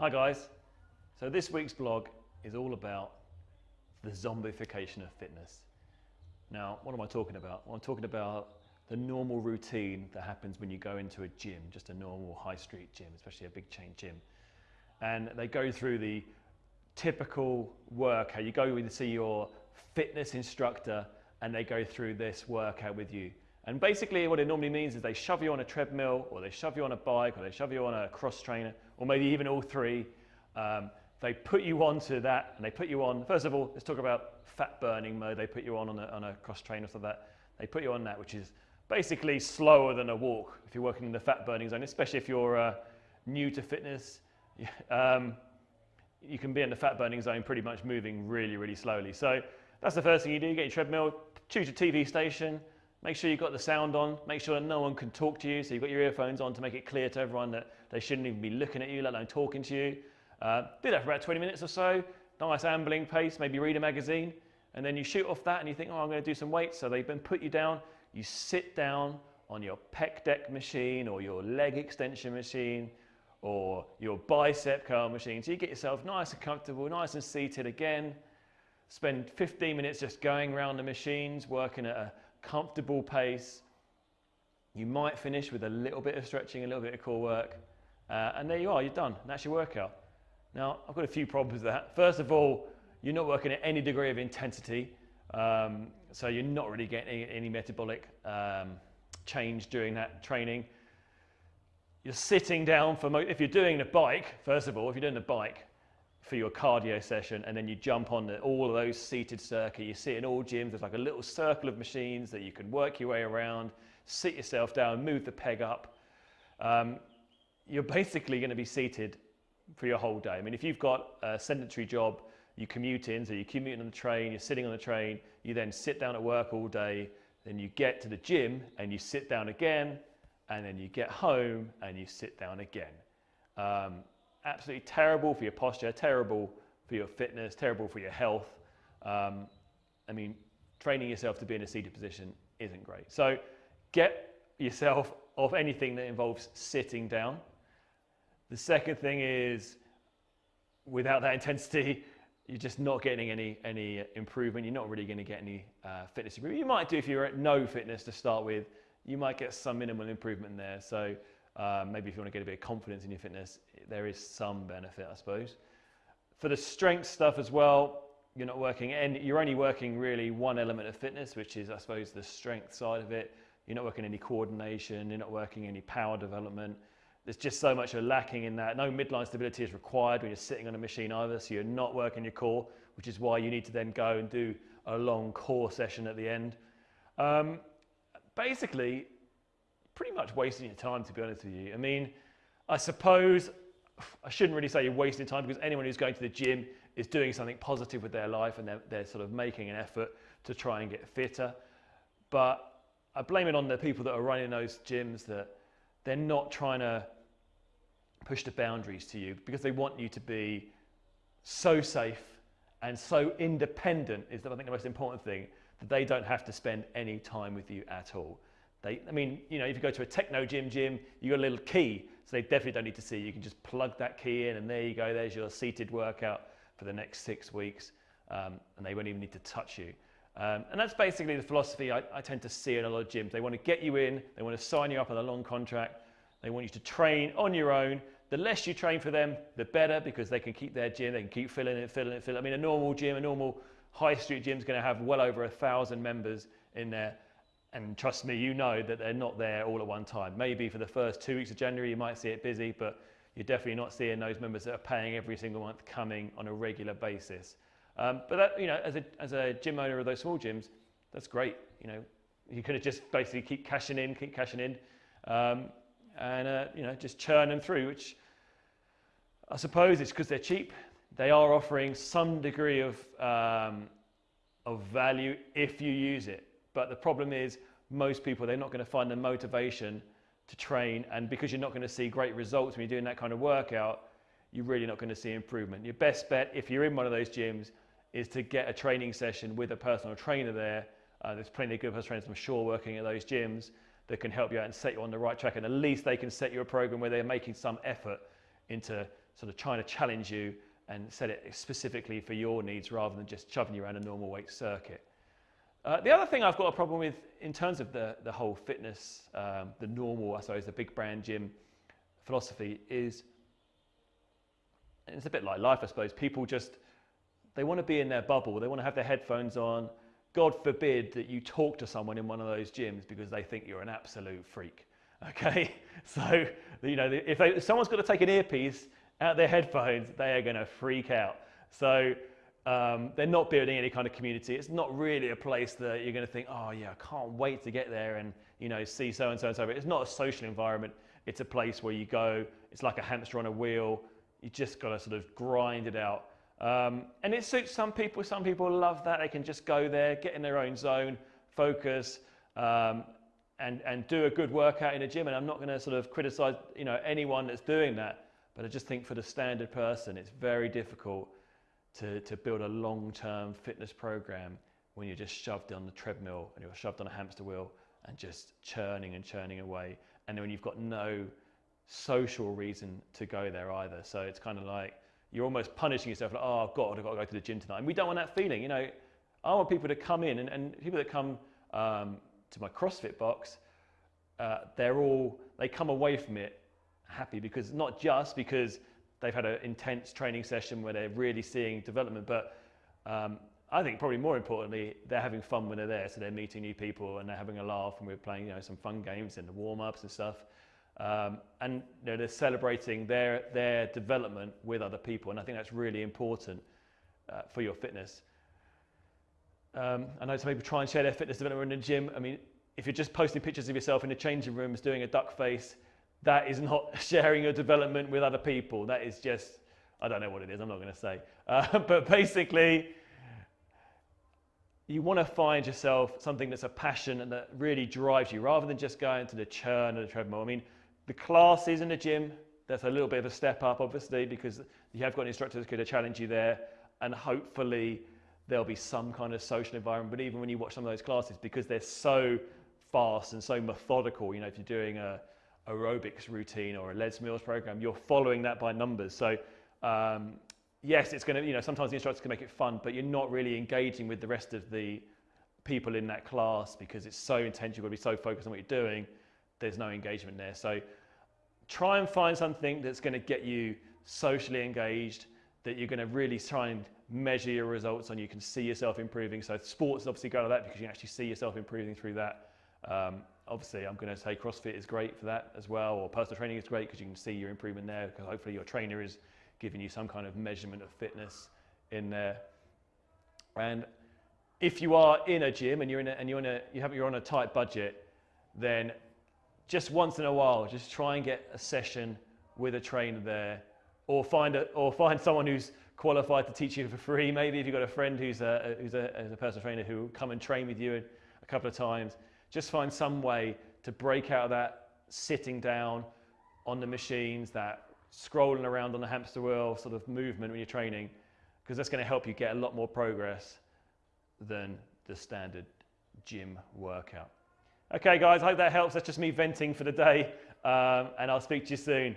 Hi guys. So this week's blog is all about the zombification of fitness. Now, what am I talking about? Well, I'm talking about the normal routine that happens when you go into a gym, just a normal high street gym, especially a big chain gym. And they go through the typical work, how you go in to see your fitness instructor and they go through this workout with you. And basically what it normally means is they shove you on a treadmill or they shove you on a bike or they shove you on a cross trainer or maybe even all three. Um, they put you onto that and they put you on, first of all, let's talk about fat burning mode. They put you on on a, on a cross trainer so that they put you on that, which is basically slower than a walk if you're working in the fat burning zone, especially if you're uh, new to fitness. Um, you can be in the fat burning zone pretty much moving really, really slowly. So that's the first thing you do. Get your treadmill, choose your TV station, make sure you've got the sound on, make sure that no one can talk to you. So you've got your earphones on to make it clear to everyone that they shouldn't even be looking at you, let alone talking to you. Uh, do that for about 20 minutes or so, nice ambling pace, maybe read a magazine, and then you shoot off that and you think, oh, I'm going to do some weights. So they've been put you down. You sit down on your pec deck machine or your leg extension machine or your bicep curl machine. So you get yourself nice and comfortable, nice and seated again. Spend 15 minutes just going around the machines, working at a comfortable pace. You might finish with a little bit of stretching, a little bit of core work. Uh, and there you are, you're done. And that's your workout. Now, I've got a few problems with that. First of all, you're not working at any degree of intensity. Um, so you're not really getting any, metabolic um, change during that training. You're sitting down for, if you're doing the bike, first of all, if you're doing the bike for your cardio session and then you jump on all of those seated circuit, you see in all gyms, there's like a little circle of machines that you can work your way around, sit yourself down, move the peg up. Um, you're basically going to be seated for your whole day. I mean, if you've got a sedentary job, you commute in, so you're commuting on the train, you're sitting on the train, you then sit down at work all day, then you get to the gym and you sit down again, and then you get home and you sit down again. Um, absolutely terrible for your posture, terrible for your fitness, terrible for your health. Um, I mean, training yourself to be in a seated position isn't great. So get yourself off anything that involves sitting down. The second thing is, without that intensity, you're just not getting any, any improvement. You're not really going to get any uh, fitness improvement. You might do if you're at no fitness to start with, you might get some minimal improvement there. So uh, maybe if you want to get a bit of confidence in your fitness, there is some benefit, I suppose. For the strength stuff as well, you're not working, and you're only working really one element of fitness, which is, I suppose, the strength side of it. You're not working any coordination, you're not working any power development. There's just so much you're lacking in that. No midline stability is required when you're sitting on a machine either, so you're not working your core, which is why you need to then go and do a long core session at the end. Um, basically pretty much wasting your time, to be honest with you. I mean, I suppose I shouldn't really say you're wasting time because anyone who's going to the gym is doing something positive with their life and they're, they're sort of making an effort to try and get fitter. But I blame it on the people that are running those gyms that they're not trying to push the boundaries to you because they want you to be so safe and so independent is I think the most important thing that they don't have to spend any time with you at all. They, I mean, you know, if you go to a Technogym, gym, you got a little key, so they definitely don't need to see. You can just plug that key in, and there you go. There's your seated workout for the next six weeks, um, and they won't even need to touch you. Um, and that's basically the philosophy I, I, tend to see in a lot of gyms. They want to get you in, they want to sign you up on a long contract, they want you to train on your own. The less you train for them, the better because they can keep their gym, they can keep filling it, filling it, filling it. I mean, a normal gym, a normal high street gym is going to have well over a thousand members in there. And trust me, you know that they're not there all at one time. Maybe for the first two weeks of January, you might see it busy, but you're definitely not seeing those members that are paying every single month coming on a regular basis. Um, but that, you know, as a, as a gym owner of those small gyms, that's great. You know, you could just basically keep cashing in, keep cashing in, um, and uh, you know, just churn them through. Which I suppose it's because they're cheap they are offering some degree of, um, of value if you use it. But the problem is most people, they're not going to find the motivation to train. And because you're not going to see great results when you're doing that kind of workout, you're really not going to see improvement. Your best bet, if you're in one of those gyms, is to get a training session with a personal trainer there. Uh, there's plenty of good personal trainers, I'm sure, working at those gyms that can help you out and set you on the right track. And at least they can set you a program where they're making some effort into sort of trying to challenge you and set it specifically for your needs rather than just shoving you around a normal weight circuit. Uh, the other thing I've got a problem with in terms of the, the whole fitness, um, the normal, I suppose, the big brand gym philosophy is, it's a bit like life, I suppose. People just, they want to be in their bubble. They want to have their headphones on. God forbid that you talk to someone in one of those gyms because they think you're an absolute freak. Okay, so you know if, they, if someone's got to take an earpiece out their headphones, they are going to freak out. So um, they're not building any kind of community. It's not really a place that you're going to think, oh yeah, I can't wait to get there and you know see so and so and so. It's not a social environment. It's a place where you go. It's like a hamster on a wheel. You just got to sort of grind it out. Um, and it suits some people. Some people love that. They can just go there, get in their own zone, focus, um, and, and do a good workout in a gym. And I'm not going to sort of criticize you know, anyone that's doing that. But I just think for the standard person, it's very difficult to, to build a long-term fitness program when you're just shoved on the treadmill and you're shoved on a hamster wheel and just churning and churning away. And when you've got no social reason to go there either. So it's kind of like, you're almost punishing yourself like, oh God, I've got to go to the gym tonight. And we don't want that feeling, you know. I want people to come in and, and people that come um, to my CrossFit box, uh, they're all, they come away from it happy because not just because they've had an intense training session where they're really seeing development, but um, I think probably more importantly, they're having fun when they're there. So they're meeting new people and they're having a laugh and we're playing, you know, some fun games in the warm-ups and stuff. Um, and you know, they're celebrating their, their development with other people. And I think that's really important uh, for your fitness. Um, I know some people try and share their fitness development in the gym. I mean, if you're just posting pictures of yourself in the changing rooms doing a duck face, that is not sharing your development with other people. That is just, I don't know what it is, I'm not going to say. Uh, but basically, you want to find yourself something that's a passion and that really drives you rather than just going to the churn and the treadmill. I mean, the classes in the gym, that's a little bit of a step up, obviously, because you have got instructors who to challenge you there, and hopefully there'll be some kind of social environment. But even when you watch some of those classes, because they're so fast and so methodical, you know, if you're doing a aerobics routine or a Les Mills program, you're following that by numbers. So um, yes, it's going to, you know, sometimes the instructors can make it fun, but you're not really engaging with the rest of the people in that class because it's so intense, you've got to be so focused on what you're doing, there's no engagement there. So try and find something that's going to get you socially engaged, that you're going to really try and measure your results on. You can see yourself improving. So sports obviously go to that because you can actually see yourself improving through that. Um, obviously, I'm going to say CrossFit is great for that as well, or personal training is great because you can see your improvement there. Because hopefully your trainer is giving you some kind of measurement of fitness in there. And if you are in a gym and you're in a, and you're in a, you have, you're on a tight budget, then just once in a while, just try and get a session with a trainer there, or find a, or find someone who's qualified to teach you for free. Maybe if you've got a friend who's a, who's a, who's a personal trainer who will come and train with you a couple of times. Just find some way to break out of that sitting down on the machines, that scrolling around on the hamster wheel sort of movement when you're training, because that's going to help you get a lot more progress than the standard gym workout. Okay, guys, I hope that helps. That's just me venting for the day, um, and I'll speak to you soon.